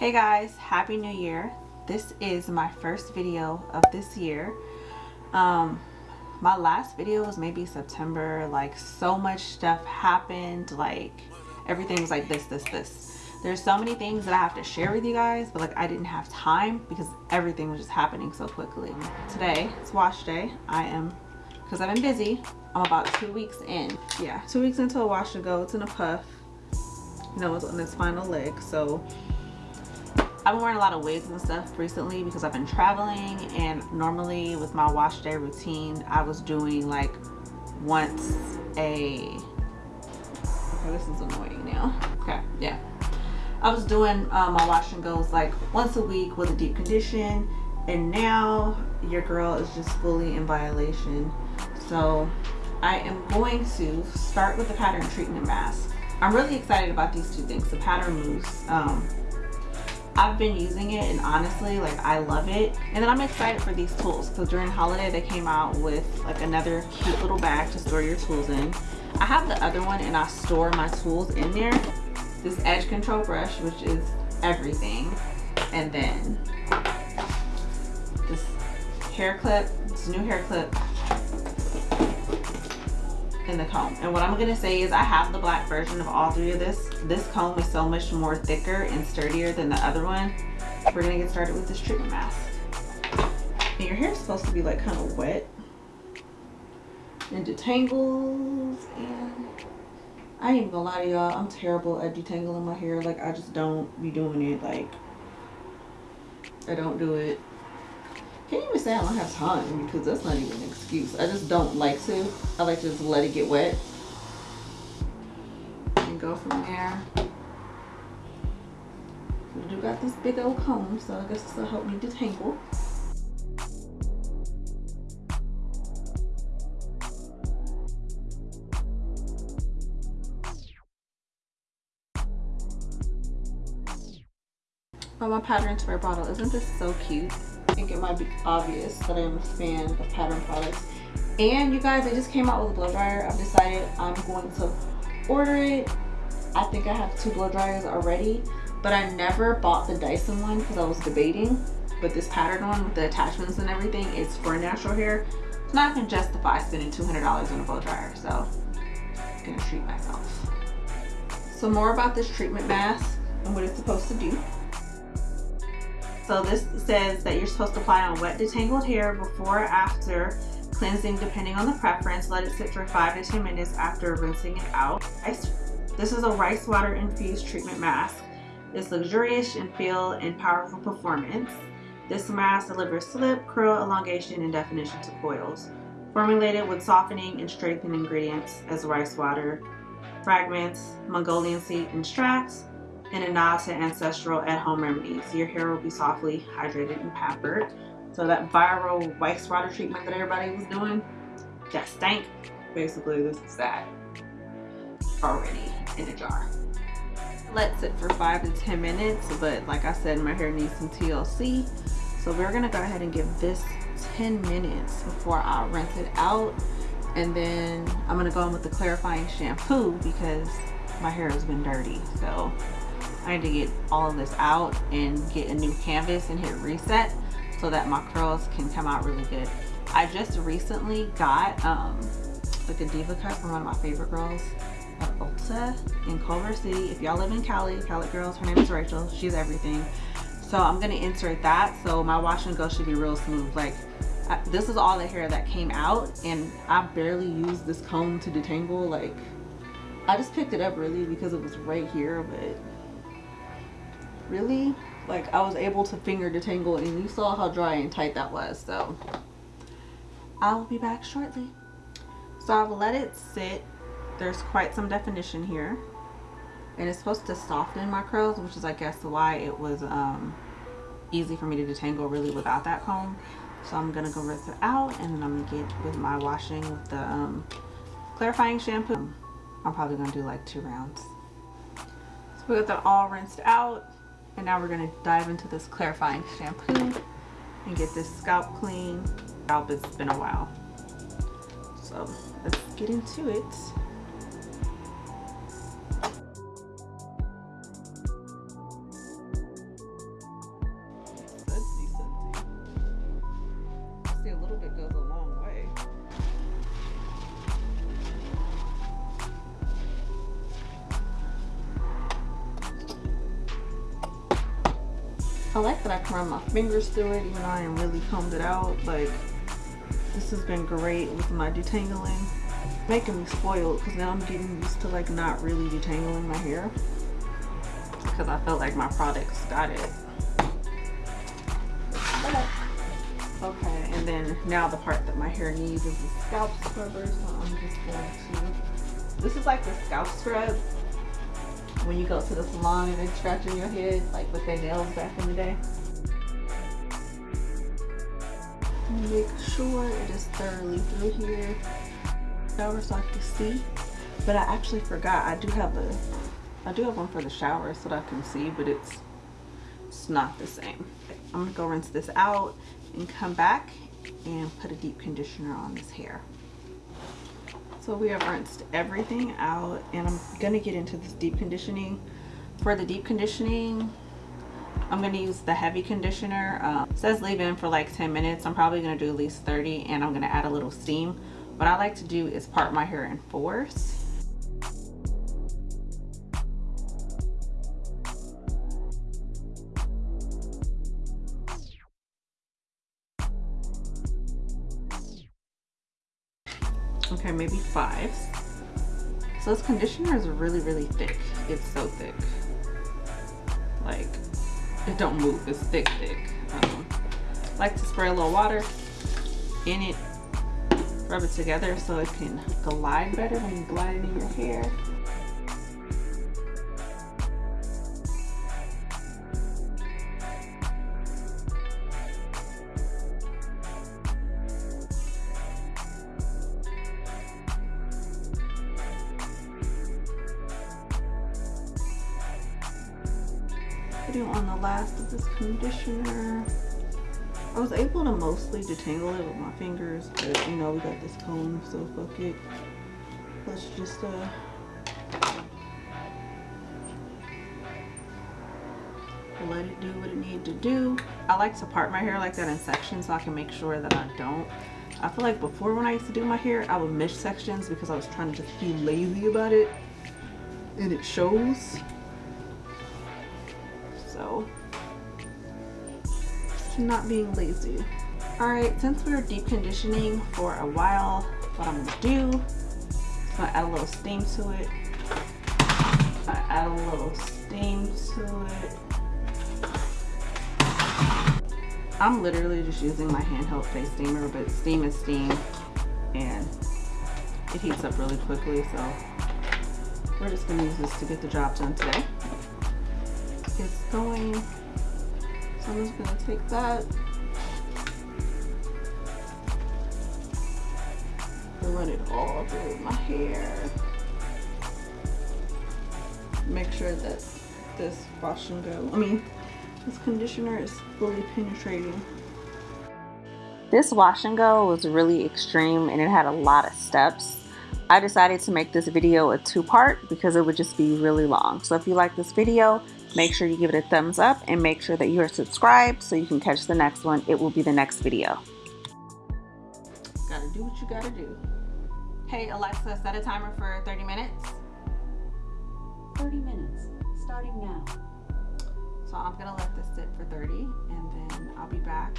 Hey guys, Happy New Year. This is my first video of this year. Um, my last video was maybe September. Like so much stuff happened. Like everything was like this, this, this. There's so many things that I have to share with you guys, but like I didn't have time because everything was just happening so quickly. Today, it's wash day. I am, because I've been busy, I'm about two weeks in. Yeah, two weeks into a wash to go. It's in a puff. You know, it's on its final leg. So I've been wearing a lot of wigs and stuff recently because I've been traveling and normally with my wash day routine I was doing like once a okay this is annoying now. Okay yeah. I was doing um, my wash and goes like once a week with a deep condition and now your girl is just fully in violation. So I am going to start with the pattern treatment mask. I'm really excited about these two things the pattern mousse um, I've been using it and honestly like I love it. And then I'm excited for these tools. Because during holiday they came out with like another cute little bag to store your tools in. I have the other one and I store my tools in there. This edge control brush which is everything. And then this hair clip this new hair clip in the comb. And what i'm gonna say is i have the black version of all three of this. This comb is so much more thicker and sturdier than the other one. We're gonna get started with this treatment mask. And your hair is supposed to be like kind of wet and detangles and I ain't even gonna lie to y'all I'm terrible at detangling my hair. Like I just don't be doing it. Like I don't do it can't even say I don't have time because that's not even an excuse. I just don't like to. I like to just let it get wet and go from there. I do got this big old comb, so I guess this will help me detangle. Oh, my pattern spray bottle. Isn't this so cute? Think it might be obvious that I'm a fan of pattern products. And you guys, they just came out with a blow dryer. I've decided I'm going to order it. I think I have two blow dryers already, but I never bought the Dyson one because I was debating. But this pattern one with the attachments and everything is for natural hair. So not gonna justify spending $200 on a blow dryer. So I'm gonna treat myself. So more about this treatment mask and what it's supposed to do. So this says that you're supposed to apply on wet detangled hair before or after cleansing depending on the preference. Let it sit for 5 to 10 minutes after rinsing it out. This is a rice water infused treatment mask. It's luxurious in feel and powerful performance. This mask delivers slip, curl, elongation, and definition to coils. Formulated with softening and strengthening ingredients as rice water, fragments, Mongolian seed and extracts, and a nod to ancestral at-home remedies. Your hair will be softly hydrated and pampered. So that viral wax water treatment that everybody was doing, that stank. Basically, this is that already in a jar. Let's sit for five to 10 minutes, but like I said, my hair needs some TLC. So we're gonna go ahead and give this 10 minutes before I rinse it out. And then I'm gonna go in with the clarifying shampoo because my hair has been dirty. So Need to get all of this out and get a new canvas and hit reset so that my curls can come out really good. I just recently got um, like a DevaCut from one of my favorite girls at Ulta in Culver City. If y'all live in Cali, Cali girls, her name is Rachel. She's everything. So I'm gonna insert that so my wash and go should be real smooth. Like I, this is all the hair that came out and I barely used this comb to detangle. Like I just picked it up really because it was right here, but really? Like I was able to finger detangle and you saw how dry and tight that was so. I'll be back shortly. So I've let it sit. There's quite some definition here. And it's supposed to soften my curls which is I guess why it was um, easy for me to detangle really without that comb. So I'm gonna go rinse it out and then I'm gonna get with my washing with the um, clarifying shampoo. I'm probably gonna do like two rounds. So we got that all rinsed out and now we're to dive into this clarifying shampoo and get this scalp clean. Scalp, it's been a while. So let's get into it. I like that I can run my fingers through it even though I am really combed it out. Like, this has been great with my detangling. Making me spoiled because now I'm getting used to like not really detangling my hair. Because I felt like my products got it. Okay, and then now the part that my hair needs is the scalp scrubber. So I'm just going to, this is like the scalp scrub when you go to the salon and they're scratching your head like with their nails back in the day. Make sure it is thoroughly through here. Shower so I can see. But I actually forgot I do have a I do have one for the shower so that I can see, but it's it's not the same. I'm gonna go rinse this out and come back and put a deep conditioner on this hair. So we have rinsed everything out and I'm gonna get into this deep conditioning. For the deep conditioning, I'm gonna use the heavy conditioner. Um, says leave in for like 10 minutes. I'm probably gonna do at least 30 and I'm gonna add a little steam. What I like to do is part my hair in fours. Okay maybe five. So this conditioner is really really thick. It's so thick. Like it don't move. It's thick thick. Um, like to spray a little water in it rub it together so it can glide better when you glide it in your hair putting on the last of this conditioner. I was able to mostly detangle it with my fingers, but you know, we got this comb, so fuck it. Let's just, uh, let it do what it needed to do. I like to part my hair like that in sections so I can make sure that I don't. I feel like before when I used to do my hair, I would miss sections because I was trying to just be lazy about it. And it shows so. Not being lazy. All right since we are deep conditioning for a while what i'm gonna do is gonna add a little steam to it. I add a little steam to it. I'm literally just using my handheld face steamer but steam is steam and it heats up really quickly so we're just gonna use this to get the job done today going. So I'm just gonna take that and run it all through my hair. Make sure that this wash and go, I mean, this conditioner is fully penetrating. This wash and go was really extreme and it had a lot of steps. I decided to make this video a two-part because it would just be really long. So if you like this video, Make sure you give it a thumbs up and make sure that you are subscribed so you can catch the next one. It will be the next video. Gotta do what you gotta do. Hey Alexa, set a timer for 30 minutes. 30 minutes, starting now. So I'm gonna let this sit for 30 and then I'll be back.